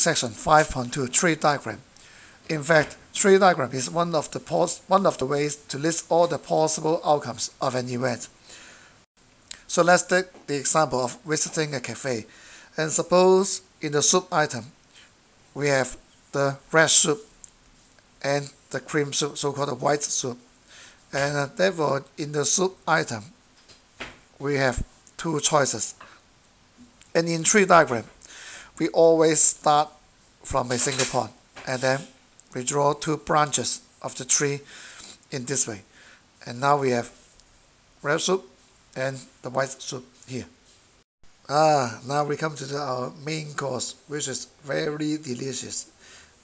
section 5.2 tree diagram. In fact, tree diagram is one of the one of the ways to list all the possible outcomes of an event. So let's take the example of visiting a cafe. And suppose in the soup item, we have the red soup and the cream soup, so-called white soup. And therefore, in the soup item, we have two choices. And in tree diagram, we always start from a single point and then we draw two branches of the tree in this way. And now we have red soup and the white soup here. Ah, now we come to the, our main course, which is very delicious.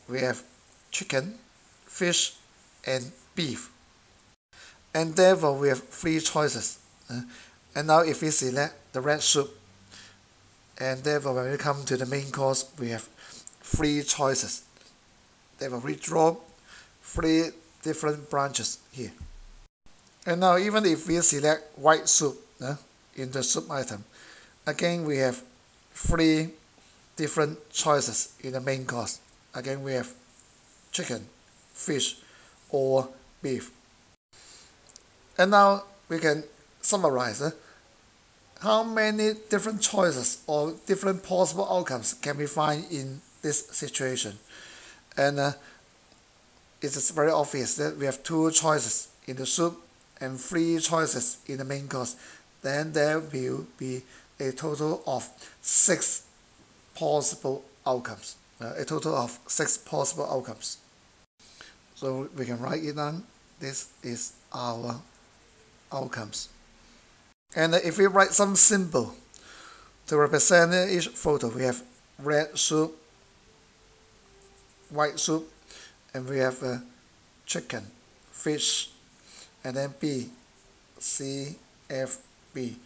We have chicken, fish, and beef. And therefore, we have three choices. And now if we select the red soup, and therefore when we come to the main course, we have three choices. Therefore, we draw three different branches here. And now even if we select white soup uh, in the soup item, again we have three different choices in the main course. Again we have chicken, fish, or beef. And now we can summarize uh, how many different choices or different possible outcomes can we find in this situation. And uh, it is very obvious that we have two choices in the soup and three choices in the main course, then there will be a total of six possible outcomes. Uh, a total of six possible outcomes. So we can write it down. This is our outcomes. And if we write some symbol to represent each photo, we have red soup, white soup, and we have uh, chicken, fish, and then B, C, F, B.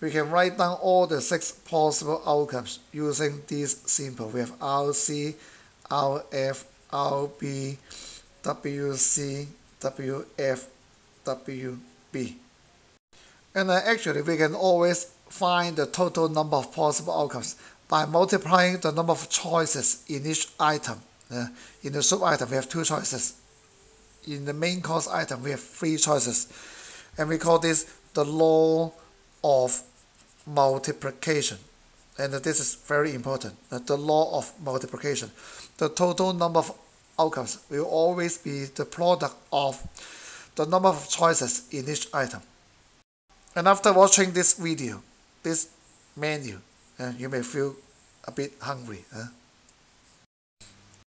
We can write down all the six possible outcomes using these symbols. We have RC, RF, RB, WC, WF, WB. And actually, we can always find the total number of possible outcomes by multiplying the number of choices in each item. In the soup item, we have two choices in the main course item, we have three choices. And we call this the law of multiplication. And this is very important, the law of multiplication. The total number of outcomes will always be the product of the number of choices in each item. And after watching this video, this menu, uh, you may feel a bit hungry. Uh,